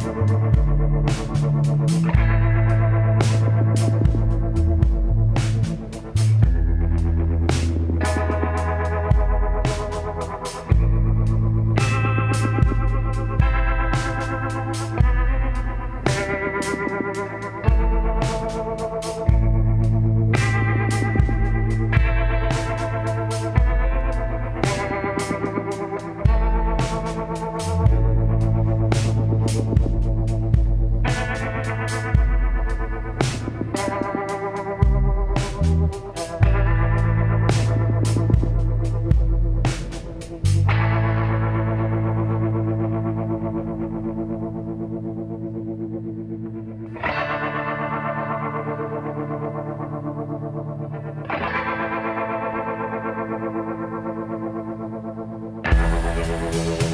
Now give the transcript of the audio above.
Musik We'll be right back.